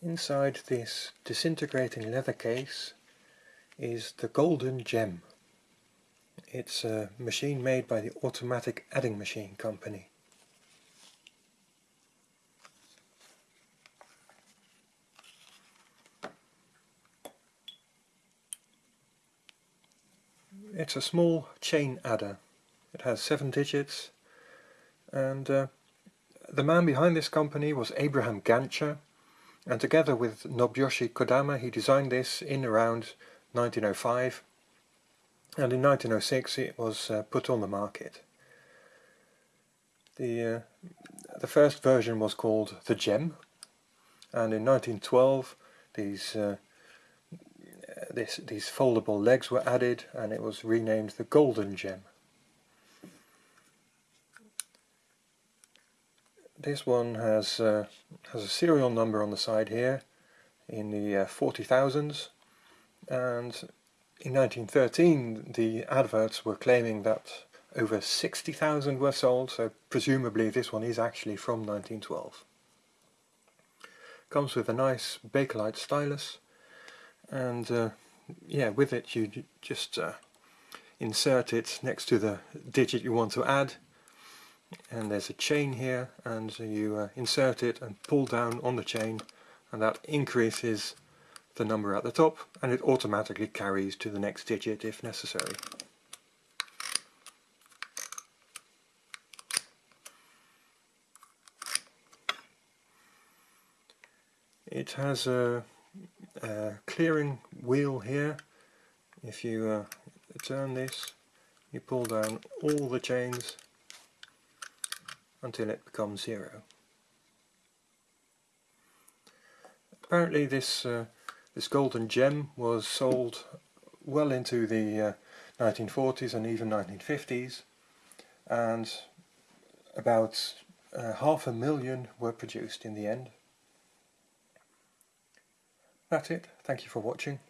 Inside this disintegrating leather case is the Golden Gem. It's a machine made by the Automatic Adding Machine Company. It's a small chain adder. It has seven digits and uh, the man behind this company was Abraham Gancher and together with Nobuyoshi Kodama he designed this in around 1905 and in 1906 it was uh, put on the market. The, uh, the first version was called the Gem and in 1912 these uh, this, these foldable legs were added and it was renamed the Golden Gem. This one has uh, has a serial number on the side here in the uh, 40,000s and in 1913 the adverts were claiming that over 60,000 were sold. So presumably this one is actually from 1912. Comes with a nice Bakelite stylus. And uh, yeah with it you just uh, insert it next to the digit you want to add and there's a chain here and you uh, insert it and pull down on the chain and that increases the number at the top and it automatically carries to the next digit if necessary. It has a, a clearing wheel here. If you uh, turn this, you pull down all the chains until it becomes zero. Apparently this uh, this golden gem was sold well into the uh, 1940s and even 1950s and about uh, half a million were produced in the end. That's it. Thank you for watching.